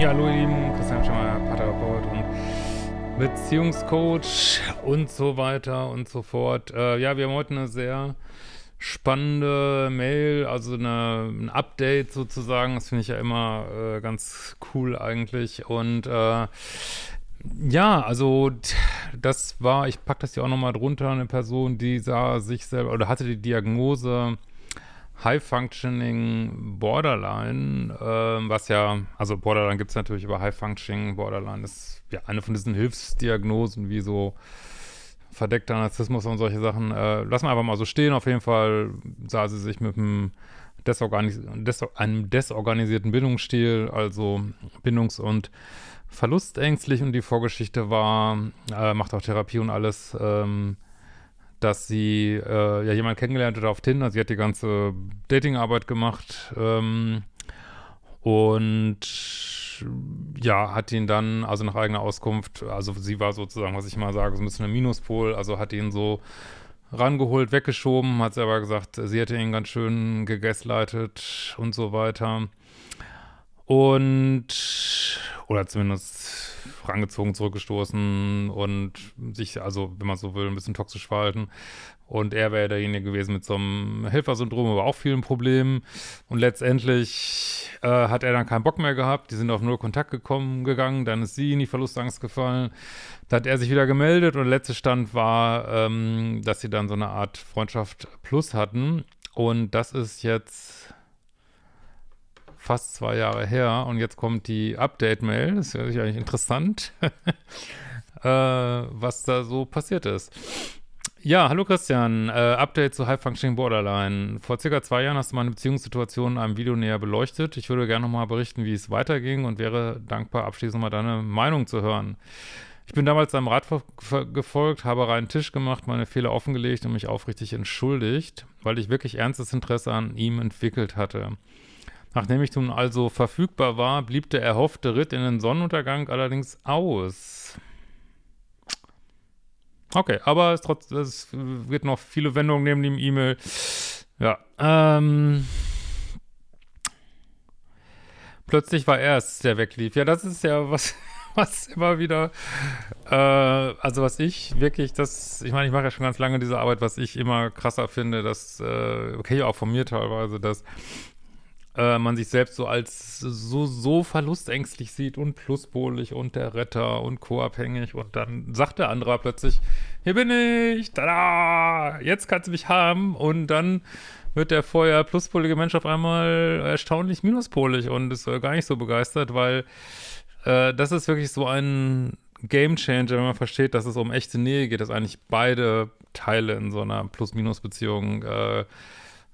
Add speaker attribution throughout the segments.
Speaker 1: Ja, hallo ihr Lieben, Christian Schemmer, Paartherapeut und Beziehungscoach und so weiter und so fort. Äh, ja, wir haben heute eine sehr spannende Mail, also eine, ein Update sozusagen. Das finde ich ja immer äh, ganz cool eigentlich. Und äh, ja, also das war, ich packe das hier auch nochmal drunter, eine Person, die sah sich selber oder hatte die Diagnose High-Functioning Borderline, äh, was ja, also Borderline gibt es natürlich, aber High-Functioning Borderline ist ja eine von diesen Hilfsdiagnosen, wie so verdeckter Narzissmus und solche Sachen. Äh, lassen wir einfach mal so stehen. Auf jeden Fall sah sie sich mit einem, Desorganis des einem desorganisierten Bindungsstil, also bindungs- und verlustängstlich und die Vorgeschichte war, äh, macht auch Therapie und alles, ähm, dass sie äh, ja jemanden kennengelernt hat auf Tinder. Sie hat die ganze Datingarbeit gemacht ähm, und ja, hat ihn dann, also nach eigener Auskunft, also sie war sozusagen, was ich mal sage, so ein bisschen ein Minuspol, also hat ihn so rangeholt, weggeschoben, hat sie aber gesagt, sie hätte ihn ganz schön gegaslightet und so weiter. Und, oder zumindest rangezogen, zurückgestoßen und sich, also wenn man so will, ein bisschen toxisch verhalten. Und er wäre derjenige gewesen mit so einem Helfersyndrom, aber auch vielen Problemen. Und letztendlich äh, hat er dann keinen Bock mehr gehabt. Die sind auf null Kontakt gekommen, gegangen. Dann ist sie in die Verlustangst gefallen. Da hat er sich wieder gemeldet und der letzte Stand war, ähm, dass sie dann so eine Art Freundschaft plus hatten. Und das ist jetzt fast zwei Jahre her und jetzt kommt die Update-Mail, das ist ja eigentlich interessant, äh, was da so passiert ist. Ja, hallo Christian, äh, Update zu High Functioning Borderline. Vor circa zwei Jahren hast du meine Beziehungssituation in einem Video näher beleuchtet. Ich würde gerne nochmal berichten, wie es weiterging und wäre dankbar, abschließend mal deine Meinung zu hören. Ich bin damals deinem Rat gefolgt, habe reinen Tisch gemacht, meine Fehler offengelegt und mich aufrichtig entschuldigt, weil ich wirklich ernstes Interesse an ihm entwickelt hatte. Nachdem ich nun also verfügbar war, blieb der erhoffte Ritt in den Sonnenuntergang allerdings aus. Okay, aber es, trotz, es wird noch viele Wendungen neben dem E-Mail. Ja, ähm... Plötzlich war er es, der weglief. Ja, das ist ja was, was immer wieder, äh, also was ich wirklich, das, ich meine, ich mache ja schon ganz lange diese Arbeit, was ich immer krasser finde, das, äh, okay, auch von mir teilweise, dass äh, man sich selbst so als so, so verlustängstlich sieht und pluspolig und der Retter und co-abhängig und dann sagt der andere plötzlich, hier bin ich, tada, jetzt kannst du mich haben und dann wird der vorher pluspolige Mensch auf einmal erstaunlich minuspolig und ist äh, gar nicht so begeistert, weil äh, das ist wirklich so ein Game Changer, wenn man versteht, dass es um echte Nähe geht, dass eigentlich beide Teile in so einer Plus-Minus-Beziehung äh,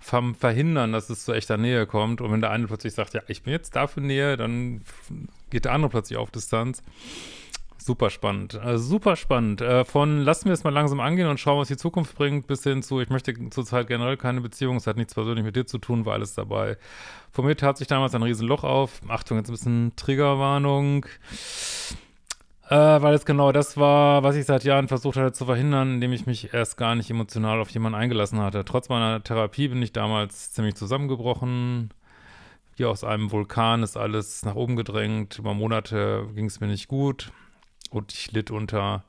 Speaker 1: verhindern, dass es zu echter Nähe kommt. Und wenn der eine plötzlich sagt, ja, ich bin jetzt dafür Nähe, dann geht der andere plötzlich auf Distanz. Super spannend, also super spannend. Äh, von lassen wir es mal langsam angehen und schauen, was die Zukunft bringt, bis hin zu, ich möchte zurzeit generell keine Beziehung, es hat nichts persönlich mit dir zu tun, war alles dabei. Von mir tat sich damals ein Riesenloch auf. Achtung, jetzt ein bisschen Triggerwarnung. Äh, weil es genau das war, was ich seit Jahren versucht hatte zu verhindern, indem ich mich erst gar nicht emotional auf jemanden eingelassen hatte. Trotz meiner Therapie bin ich damals ziemlich zusammengebrochen. Wie aus einem Vulkan ist alles nach oben gedrängt. Über Monate ging es mir nicht gut und ich litt unter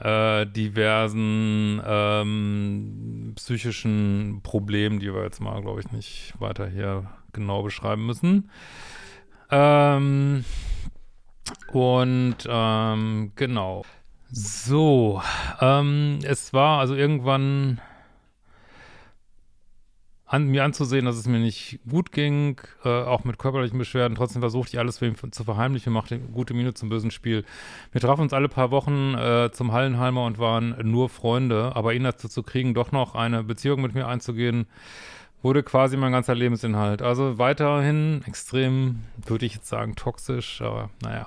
Speaker 1: äh, diversen ähm, psychischen Problemen, die wir jetzt mal, glaube ich, nicht weiter hier genau beschreiben müssen. Ähm, und ähm, genau. So, ähm, es war also irgendwann an mir anzusehen, dass es mir nicht gut ging, äh, auch mit körperlichen Beschwerden. Trotzdem versuchte ich alles für ihn zu verheimlichen, machte gute Miene zum bösen Spiel. Wir trafen uns alle paar Wochen äh, zum Hallenheimer und waren nur Freunde, aber ihn dazu zu kriegen, doch noch eine Beziehung mit mir einzugehen, wurde quasi mein ganzer Lebensinhalt. Also weiterhin extrem, würde ich jetzt sagen, toxisch, aber naja.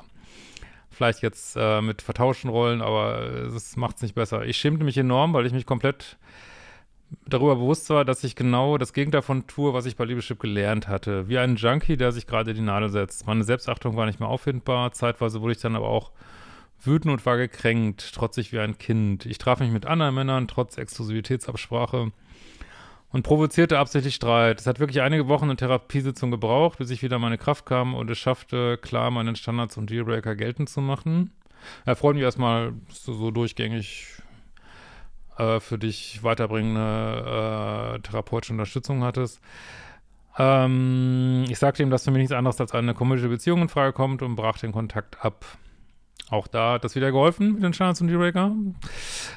Speaker 1: Vielleicht jetzt äh, mit vertauschten Rollen, aber es macht es nicht besser. Ich schämte mich enorm, weil ich mich komplett darüber bewusst war, dass ich genau das Gegenteil davon tue, was ich bei Liebeschip gelernt hatte. Wie ein Junkie, der sich gerade die Nadel setzt. Meine Selbstachtung war nicht mehr auffindbar. Zeitweise wurde ich dann aber auch wütend und war gekränkt, trotzig wie ein Kind. Ich traf mich mit anderen Männern, trotz Exklusivitätsabsprache und provozierte absichtlich Streit. Es hat wirklich einige Wochen eine Therapiesitzung gebraucht, bis ich wieder meine Kraft kam und es schaffte, klar meinen Standards und Dealbreaker geltend zu machen. Er freut mich erstmal, so, so durchgängig äh, für dich weiterbringende äh, therapeutische Unterstützung hattest. Ähm, ich sagte ihm, dass für mich nichts anderes als eine komische Beziehung in Frage kommt und brach den Kontakt ab. Auch da hat das wieder geholfen mit den Standards und Dealbreaker.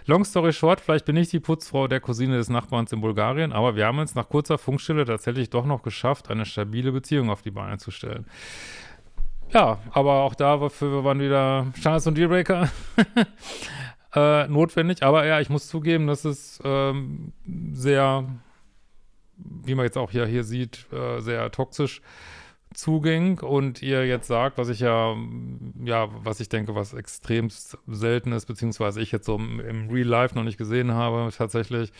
Speaker 1: Long story short, vielleicht bin ich die Putzfrau der Cousine des Nachbarns in Bulgarien, aber wir haben es nach kurzer Funkstille tatsächlich doch noch geschafft, eine stabile Beziehung auf die Beine zu stellen. Ja, aber auch dafür waren wieder Standards und Dealbreaker äh, notwendig. Aber ja, ich muss zugeben, dass es ähm, sehr, wie man jetzt auch hier, hier sieht, äh, sehr toxisch zuging und ihr jetzt sagt, was ich ja, ja, was ich denke, was extrem selten ist, beziehungsweise ich jetzt so im, im Real Life noch nicht gesehen habe, tatsächlich,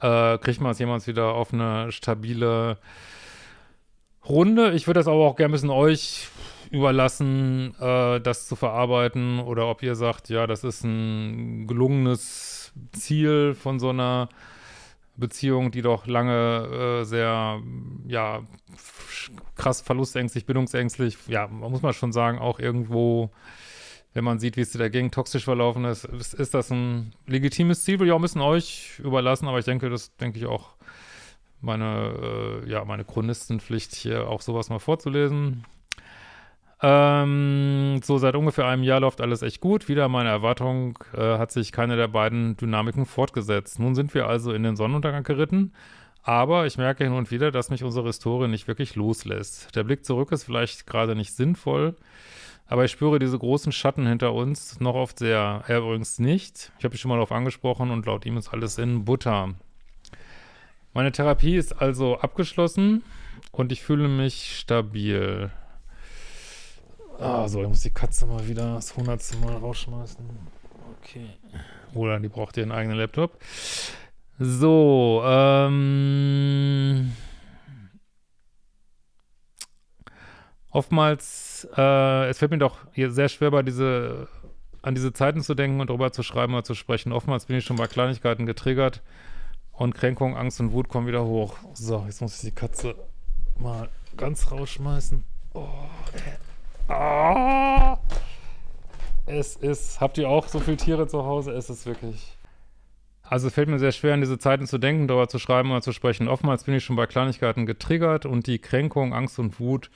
Speaker 1: äh, kriegt man es jemals wieder auf eine stabile Runde. Ich würde das aber auch gerne ein bisschen euch überlassen, äh, das zu verarbeiten oder ob ihr sagt, ja, das ist ein gelungenes Ziel von so einer Beziehung, die doch lange äh, sehr, ja, krass verlustängstlich, bindungsängstlich, ja, man muss mal schon sagen, auch irgendwo, wenn man sieht, wie es dagegen toxisch verlaufen ist, ist, ist das ein legitimes Ziel, will ich auch ein bisschen euch überlassen, aber ich denke, das denke ich auch meine, äh, ja, meine Chronistenpflicht hier auch sowas mal vorzulesen. Ähm, so seit ungefähr einem Jahr läuft alles echt gut. Wieder meine Erwartung äh, hat sich keine der beiden Dynamiken fortgesetzt. Nun sind wir also in den Sonnenuntergang geritten, aber ich merke hin und wieder, dass mich unsere Historie nicht wirklich loslässt. Der Blick zurück ist vielleicht gerade nicht sinnvoll, aber ich spüre diese großen Schatten hinter uns noch oft sehr. Er übrigens nicht. Ich habe mich schon mal darauf angesprochen und laut ihm ist alles in Butter. Meine Therapie ist also abgeschlossen und ich fühle mich stabil. Ah, so, ich muss die Katze mal wieder das hundertste Mal rausschmeißen. Okay. Oder die braucht ihren eigenen Laptop. So, ähm. Oftmals, äh, es fällt mir doch sehr schwer, bei diese, an diese Zeiten zu denken und darüber zu schreiben oder zu sprechen. Oftmals bin ich schon bei Kleinigkeiten getriggert und Kränkung, Angst und Wut kommen wieder hoch. So, jetzt muss ich die Katze mal ganz rausschmeißen. Oh, ey. Ah, es ist, habt ihr auch so viele Tiere zu Hause? Es ist wirklich... Also es fällt mir sehr schwer, an diese Zeiten zu denken, darüber zu schreiben oder zu sprechen. Oftmals bin ich schon bei Kleinigkeiten getriggert und die Kränkung, Angst und Wut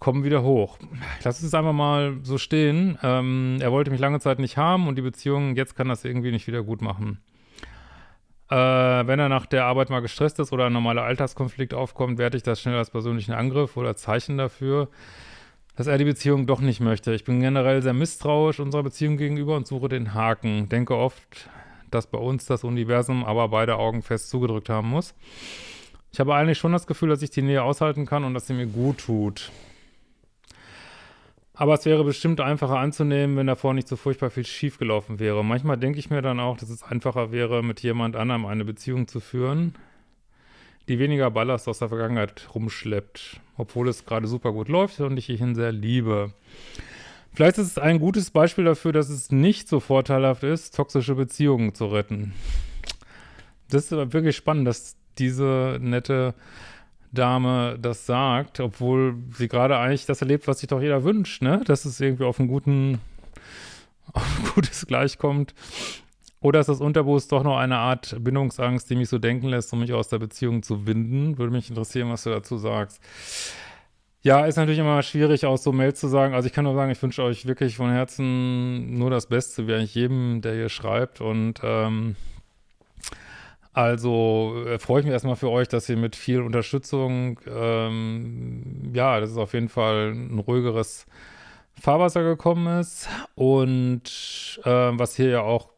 Speaker 1: kommen wieder hoch. Ich lasse es einfach mal so stehen. Ähm, er wollte mich lange Zeit nicht haben und die Beziehung, jetzt kann das irgendwie nicht wieder gut machen. Äh, wenn er nach der Arbeit mal gestresst ist oder ein normaler Alltagskonflikt aufkommt, werte ich das schnell als persönlichen Angriff oder Zeichen dafür, dass er die Beziehung doch nicht möchte. Ich bin generell sehr misstrauisch unserer Beziehung gegenüber und suche den Haken. Denke oft, dass bei uns das Universum aber beide Augen fest zugedrückt haben muss. Ich habe eigentlich schon das Gefühl, dass ich die Nähe aushalten kann und dass sie mir gut tut. Aber es wäre bestimmt einfacher anzunehmen, wenn davor nicht so furchtbar viel schiefgelaufen wäre. Manchmal denke ich mir dann auch, dass es einfacher wäre, mit jemand anderem eine Beziehung zu führen, die weniger Ballast aus der Vergangenheit rumschleppt, obwohl es gerade super gut läuft und ich ihn sehr liebe. Vielleicht ist es ein gutes Beispiel dafür, dass es nicht so vorteilhaft ist, toxische Beziehungen zu retten. Das ist wirklich spannend, dass diese nette Dame das sagt, obwohl sie gerade eigentlich das erlebt, was sich doch jeder wünscht, ne? Dass es irgendwie auf einen guten, auf ein gutes Gleichkommt. Oder ist das Unterbewusst doch noch eine Art Bindungsangst, die mich so denken lässt, um mich aus der Beziehung zu winden? Würde mich interessieren, was du dazu sagst. Ja, ist natürlich immer schwierig, aus so Mails zu sagen. Also ich kann nur sagen, ich wünsche euch wirklich von Herzen nur das Beste, wie eigentlich jedem, der hier schreibt. Und ähm, also äh, freue ich mich erstmal für euch, dass ihr mit viel Unterstützung, ähm, ja, das ist auf jeden Fall ein ruhigeres Fahrwasser gekommen ist. Und äh, was hier ja auch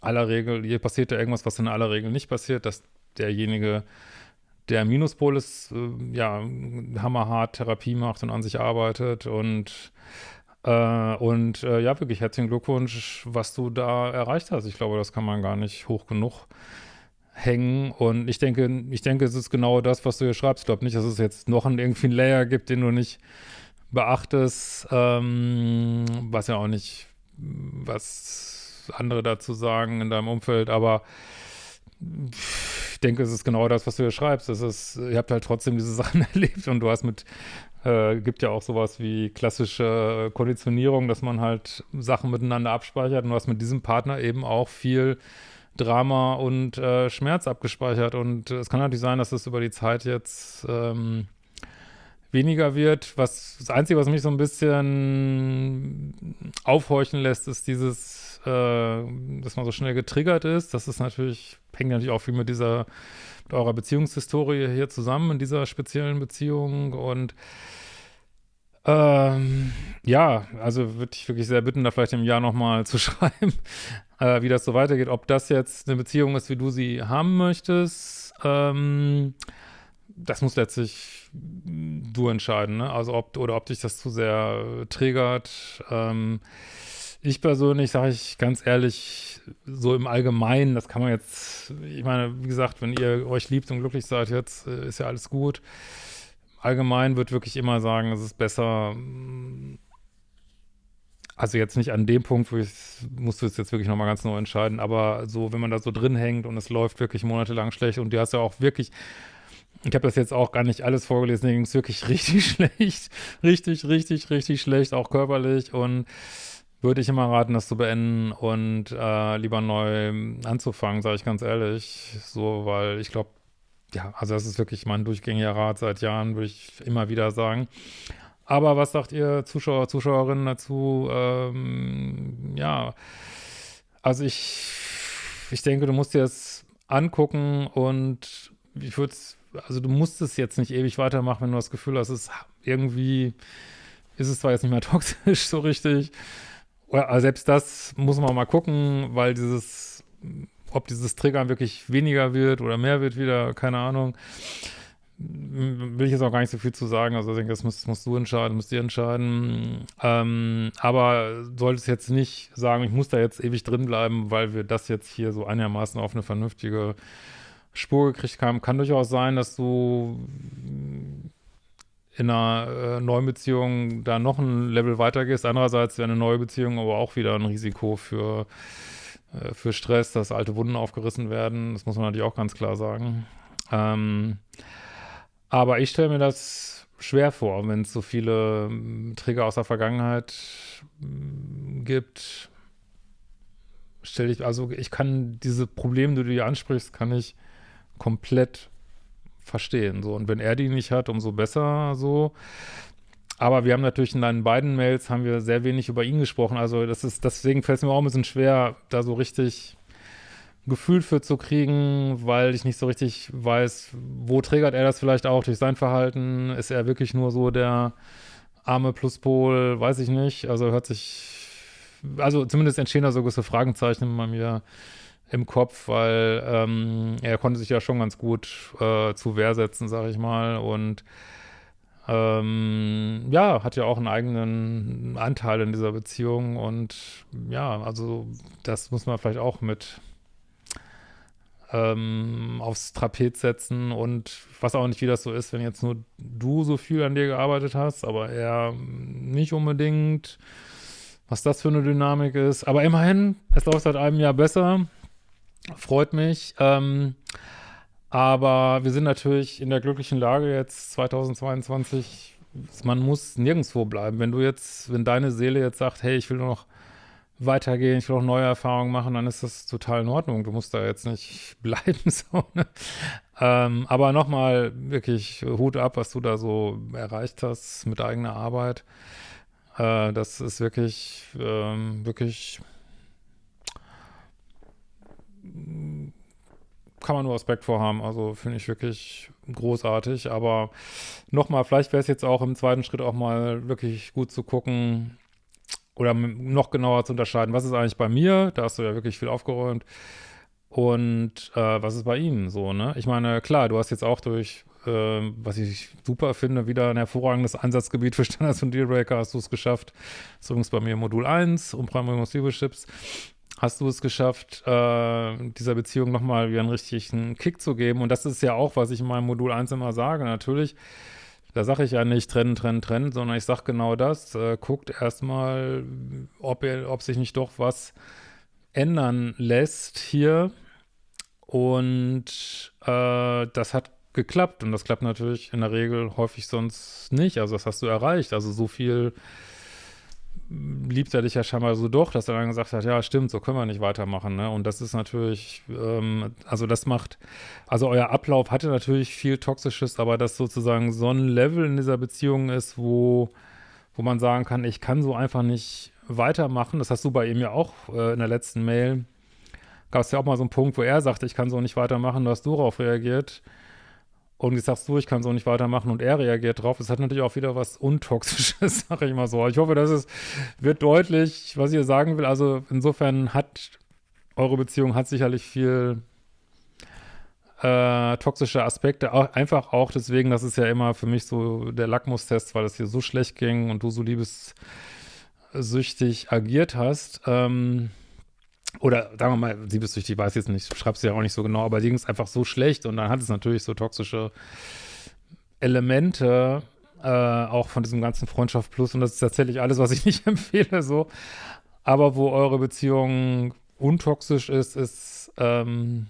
Speaker 1: aller Regel, hier passiert ja irgendwas, was in aller Regel nicht passiert, dass derjenige, der Minuspol ist, äh, ja, hammerhart Therapie macht und an sich arbeitet und äh, und äh, ja, wirklich herzlichen Glückwunsch, was du da erreicht hast. Ich glaube, das kann man gar nicht hoch genug hängen und ich denke, ich denke, es ist genau das, was du hier schreibst. Ich glaube nicht, dass es jetzt noch einen, irgendwie einen Layer gibt, den du nicht beachtest, ähm, was ja auch nicht, was andere dazu sagen in deinem Umfeld, aber denke, es ist genau das, was du hier schreibst. Es ist, ihr habt halt trotzdem diese Sachen erlebt und du hast mit, äh, gibt ja auch sowas wie klassische Konditionierung, dass man halt Sachen miteinander abspeichert und du hast mit diesem Partner eben auch viel Drama und äh, Schmerz abgespeichert und es kann natürlich sein, dass es über die Zeit jetzt ähm, weniger wird. Was das Einzige, was mich so ein bisschen aufhorchen lässt, ist dieses, äh, dass man so schnell getriggert ist. Das ist natürlich, hängt natürlich auch viel mit dieser, mit eurer Beziehungshistorie hier zusammen, in dieser speziellen Beziehung. Und ähm, ja, also würde ich wirklich sehr bitten, da vielleicht im Jahr nochmal zu schreiben, äh, wie das so weitergeht. Ob das jetzt eine Beziehung ist, wie du sie haben möchtest, ähm, das muss letztlich du entscheiden, ne? Also ob oder ob dich das zu sehr triggert. Ähm, ich persönlich sage ich ganz ehrlich, so im Allgemeinen, das kann man jetzt, ich meine, wie gesagt, wenn ihr euch liebt und glücklich seid jetzt, äh, ist ja alles gut. Allgemein wird wirklich immer sagen, es ist besser, also jetzt nicht an dem Punkt, wo ich, musst du es jetzt wirklich nochmal ganz neu entscheiden, aber so, wenn man da so drin hängt und es läuft wirklich monatelang schlecht und du hast ja auch wirklich ich habe das jetzt auch gar nicht alles vorgelesen, ging es wirklich richtig schlecht. Richtig, richtig, richtig schlecht, auch körperlich. Und würde ich immer raten, das zu beenden und äh, lieber neu anzufangen, sage ich ganz ehrlich. So, weil ich glaube, ja, also das ist wirklich mein durchgängiger Rat seit Jahren, würde ich immer wieder sagen. Aber was sagt ihr Zuschauer, Zuschauerinnen dazu? Ähm, ja, also ich, ich denke, du musst dir das angucken und ich würde es also du musst es jetzt nicht ewig weitermachen, wenn du das Gefühl hast, es ist irgendwie, ist es zwar jetzt nicht mehr toxisch so richtig, aber selbst das muss man mal gucken, weil dieses, ob dieses Triggern wirklich weniger wird oder mehr wird wieder, keine Ahnung, will ich jetzt auch gar nicht so viel zu sagen, also ich denke, das musst, musst du entscheiden, musst ihr entscheiden, ähm, aber solltest jetzt nicht sagen, ich muss da jetzt ewig drin bleiben, weil wir das jetzt hier so einigermaßen auf eine vernünftige Spur gekriegt haben. Kann durchaus sein, dass du in einer äh, neuen Beziehung da noch ein Level weitergehst. Andererseits wäre eine neue Beziehung aber auch wieder ein Risiko für, äh, für Stress, dass alte Wunden aufgerissen werden. Das muss man natürlich auch ganz klar sagen. Ähm, aber ich stelle mir das schwer vor, wenn es so viele ähm, Trigger aus der Vergangenheit ähm, gibt. Stelle ich, also ich kann diese Probleme, die du hier ansprichst, kann ich komplett verstehen. So. Und wenn er die nicht hat, umso besser so. Aber wir haben natürlich in deinen beiden Mails haben wir sehr wenig über ihn gesprochen. Also das ist, deswegen fällt es mir auch ein bisschen schwer, da so richtig Gefühl für zu kriegen, weil ich nicht so richtig weiß, wo triggert er das vielleicht auch durch sein Verhalten? Ist er wirklich nur so der arme Pluspol? Weiß ich nicht. Also hört sich, also zumindest entstehen da so gewisse Fragenzeichen bei mir im Kopf, weil ähm, er konnte sich ja schon ganz gut äh, zu Wehr setzen, sag ich mal, und ähm, ja, hat ja auch einen eigenen Anteil in dieser Beziehung und ja, also das muss man vielleicht auch mit ähm, aufs Trapez setzen und was auch nicht, wie das so ist, wenn jetzt nur du so viel an dir gearbeitet hast, aber er nicht unbedingt, was das für eine Dynamik ist. Aber immerhin, es läuft seit einem Jahr besser. Freut mich. Ähm, aber wir sind natürlich in der glücklichen Lage jetzt 2022, man muss nirgendwo bleiben. Wenn du jetzt, wenn deine Seele jetzt sagt, hey, ich will nur noch weitergehen, ich will auch neue Erfahrungen machen, dann ist das total in Ordnung. Du musst da jetzt nicht bleiben. So, ne? ähm, aber nochmal wirklich Hut ab, was du da so erreicht hast mit eigener Arbeit. Äh, das ist wirklich, ähm, wirklich kann man nur Respekt vorhaben. Also finde ich wirklich großartig. Aber nochmal, vielleicht wäre es jetzt auch im zweiten Schritt auch mal wirklich gut zu gucken oder noch genauer zu unterscheiden, was ist eigentlich bei mir? Da hast du ja wirklich viel aufgeräumt. Und äh, was ist bei Ihnen so, ne? Ich meine, klar, du hast jetzt auch durch, äh, was ich super finde, wieder ein hervorragendes Einsatzgebiet für Standards und Dealbreaker hast du es geschafft. Das ist übrigens bei mir Modul 1, Umprime Chips hast du es geschafft, äh, dieser Beziehung nochmal wieder einen richtigen Kick zu geben. Und das ist ja auch, was ich in meinem Modul 1 immer sage. Natürlich, da sage ich ja nicht trennen, trennen, trennen, sondern ich sage genau das. Äh, guckt erstmal, ob, ob sich nicht doch was ändern lässt hier. Und äh, das hat geklappt und das klappt natürlich in der Regel häufig sonst nicht. Also das hast du erreicht. Also so viel liebt er dich ja scheinbar so doch, dass er dann gesagt hat, ja stimmt, so können wir nicht weitermachen. Ne? Und das ist natürlich, ähm, also das macht, also euer Ablauf hatte natürlich viel Toxisches, aber dass sozusagen so ein Level in dieser Beziehung ist, wo, wo man sagen kann, ich kann so einfach nicht weitermachen. Das hast du bei ihm ja auch äh, in der letzten Mail. Gab es ja auch mal so einen Punkt, wo er sagte, ich kann so nicht weitermachen, da hast du darauf reagiert. Und jetzt sagst du, ich kann so nicht weitermachen und er reagiert drauf. Das hat natürlich auch wieder was Untoxisches, sage ich mal so. Ich hoffe, dass es wird deutlich, was ich sagen will. Also insofern hat eure Beziehung hat sicherlich viel äh, toxische Aspekte. Auch, einfach auch deswegen, das ist ja immer für mich so der Lackmustest, weil es dir so schlecht ging und du so liebessüchtig agiert hast. Ähm, oder sagen wir mal, liebessüchtig, weiß jetzt nicht, schreibst du ja auch nicht so genau, aber ging es einfach so schlecht und dann hat es natürlich so toxische Elemente, äh, auch von diesem ganzen Freundschaft Plus und das ist tatsächlich alles, was ich nicht empfehle, so. Aber wo eure Beziehung untoxisch ist, ist, ähm,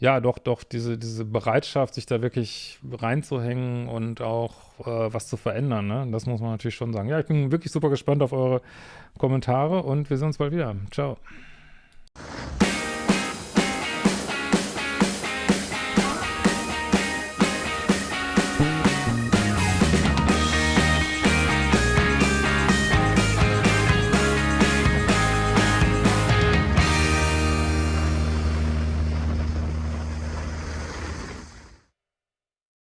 Speaker 1: ja, doch, doch, diese, diese Bereitschaft, sich da wirklich reinzuhängen und auch äh, was zu verändern, ne? Das muss man natürlich schon sagen. Ja, ich bin wirklich super gespannt auf eure Kommentare und wir sehen uns bald wieder. Ciao.